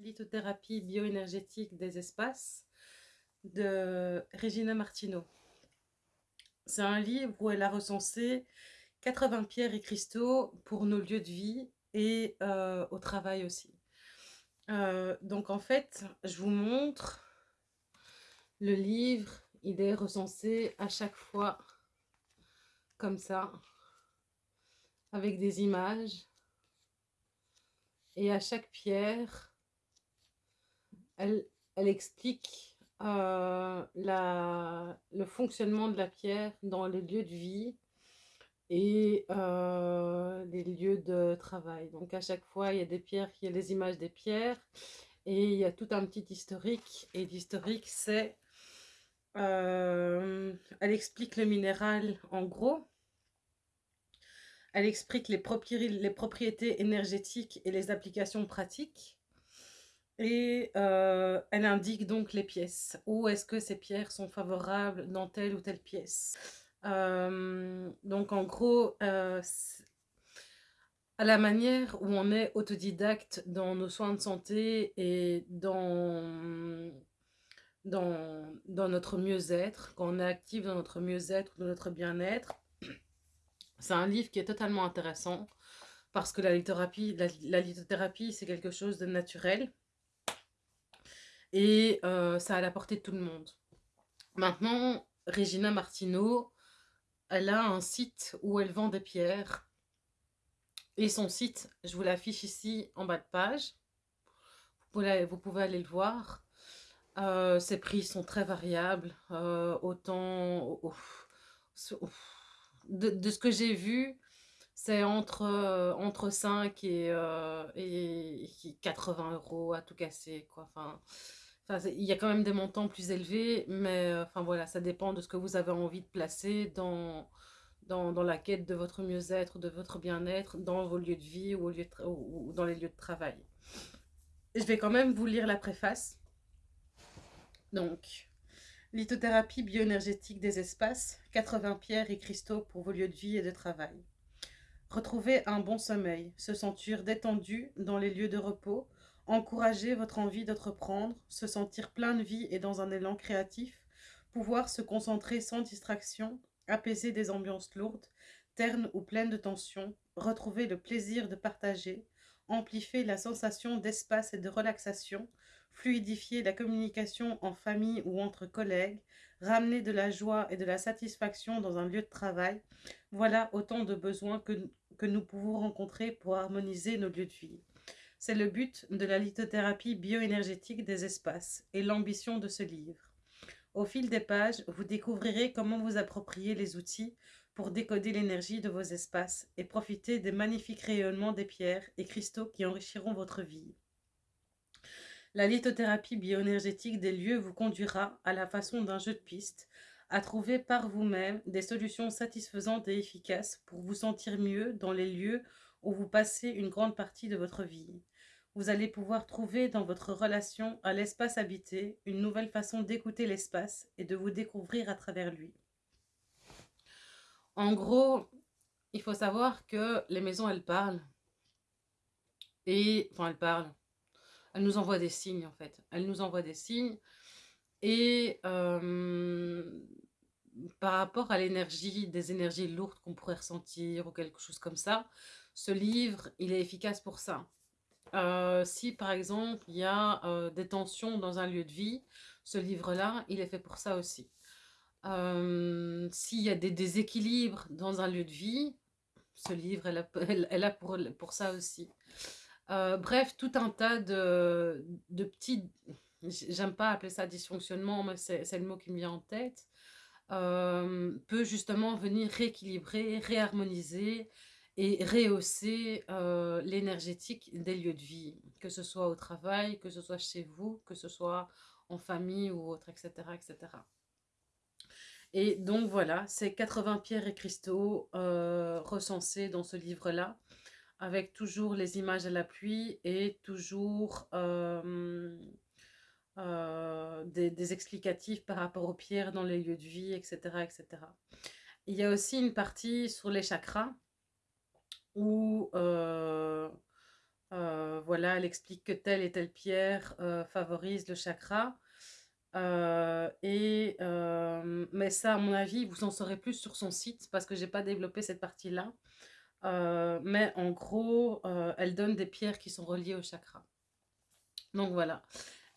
Lithothérapie bioénergétique des espaces de Regina Martino. C'est un livre où elle a recensé 80 pierres et cristaux pour nos lieux de vie et euh, au travail aussi. Euh, donc en fait, je vous montre le livre, il est recensé à chaque fois comme ça, avec des images. Et à chaque pierre, elle, explique euh, le fonctionnement de la pierre dans les lieux de vie et euh, les lieux de travail. Donc à chaque fois, il y a des pierres, il y a les images des pierres et il y a tout un petit historique. Et l'historique, c'est... Euh, elle explique le minéral en gros. Elle explique les propriétés énergétiques et les applications pratiques. Et euh, elle indique donc les pièces. Où est-ce que ces pierres sont favorables dans telle ou telle pièce? Euh, donc en gros, euh, à la manière où on est autodidacte dans nos soins de santé et dans, dans, dans notre mieux-être, quand on est actif dans notre mieux-être, dans notre bien-être, c'est un livre qui est totalement intéressant parce que la lithothérapie, la lithothérapie c'est quelque chose de naturel et euh, ça a la portée de tout le monde. Maintenant, Regina Martino, elle a un site où elle vend des pierres. Et son site, je vous l'affiche ici en bas de page. Vous pouvez, aller le voir. Euh, ses prix sont très variables. Euh, autant... de, ce que j'ai vu, c'est entre, entre 5 et, et 80 euros à tout casser. Enfin, il y a quand même des montants plus élevés, mais euh, enfin voilà, ça dépend de ce que vous avez envie de placer dans, dans, la quête de votre mieux-être, de votre bien-être, dans vos lieux de vie ou, ou, dans les lieux de travail. Je vais quand même vous lire la préface. Donc, lithothérapie bioénergétique des espaces, 80 pierres et cristaux pour vos lieux de vie et de travail. Retrouvez un bon sommeil, se sentir détendu dans les lieux de repos, encourager votre envie d'entreprendre, se sentir plein de vie et dans un élan créatif, pouvoir se concentrer sans distraction, apaiser des ambiances lourdes, ternes ou pleines de tension, retrouver le plaisir de partager, amplifier la sensation d'espace et de relaxation, fluidifier la communication en famille ou entre collègues, ramener de la joie et de la satisfaction dans un lieu de travail, voilà autant de besoins que, que nous pouvons rencontrer pour harmoniser nos lieux de vie. C'est le but de la lithothérapie bioénergétique des espaces et l'ambition de ce livre. Au fil des pages, vous découvrirez comment vous approprier les outils pour décoder l'énergie de vos espaces et profiter des magnifiques rayonnements des pierres et cristaux qui enrichiront votre vie. La lithothérapie bioénergétique des lieux vous conduira, à la façon d'un jeu de piste, à trouver par vous-même des solutions satisfaisantes et efficaces pour vous sentir mieux dans les lieux où vous passez une grande partie de votre vie. Vous allez pouvoir trouver dans votre relation à l'espace habité une nouvelle façon d'écouter l'espace et de vous découvrir à travers lui. En gros, il faut savoir que les maisons, elles parlent. Et, enfin, elles parlent. Elles nous envoient des signes, en fait. Elles nous envoient des signes. Et euh, par rapport à l'énergie, des énergies lourdes qu'on pourrait ressentir ou quelque chose comme ça, ce livre, il est efficace pour ça. Euh, si par exemple il y a euh, des tensions dans un lieu de vie, ce livre-là, il est fait pour ça aussi. Euh, s'il y a des déséquilibres dans un lieu de vie, ce livre est là, pour, pour, ça aussi. bref, tout un tas de, de petits, j'aime pas appeler ça dysfonctionnement, mais c'est le mot qui me vient en tête, peut justement venir rééquilibrer, réharmoniser et rehausser euh, l'énergétique des lieux de vie, que ce soit au travail, que ce soit chez vous, que ce soit en famille ou autre, etc. etc. Et donc voilà, c'est 80 pierres et cristaux euh, recensés dans ce livre-là, avec toujours les images à la pluie et toujours euh, des, des, explicatifs par rapport aux pierres dans les lieux de vie, etc., etc. Il y a aussi une partie sur les chakras, où euh, euh, voilà, elle explique que telle et telle pierre favorise le chakra. et, mais ça, à mon avis, vous en saurez plus sur son site parce que j'ai pas développé cette partie-là. mais en gros, elle donne des pierres qui sont reliées au chakra. Donc voilà.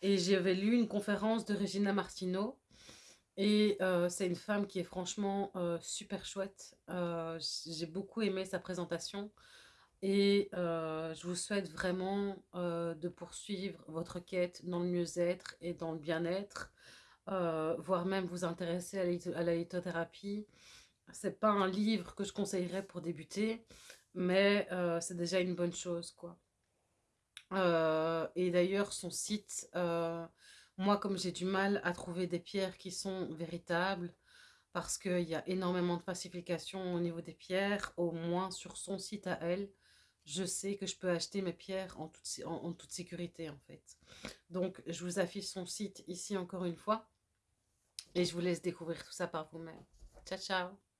Et j'avais lu une conférence de Regina Martino. Et c'est une femme qui est franchement super chouette. J'ai beaucoup aimé sa présentation. Et je vous souhaite vraiment de poursuivre votre quête dans le mieux-être et dans le bien-être. voire même vous intéresser à la lithothérapie. C'est pas un livre que je conseillerais pour débuter. Mais c'est déjà une bonne chose, quoi. Et d'ailleurs, son site, moi, comme j'ai du mal à trouver des pierres qui sont véritables, parce qu'il y a énormément de falsifications au niveau des pierres, au moins sur son site à elle, je sais que je peux acheter mes pierres en toute, en toute sécurité, en fait. Donc, je vous affiche son site ici encore une fois, et je vous laisse découvrir tout ça par vous-même. Ciao, ciao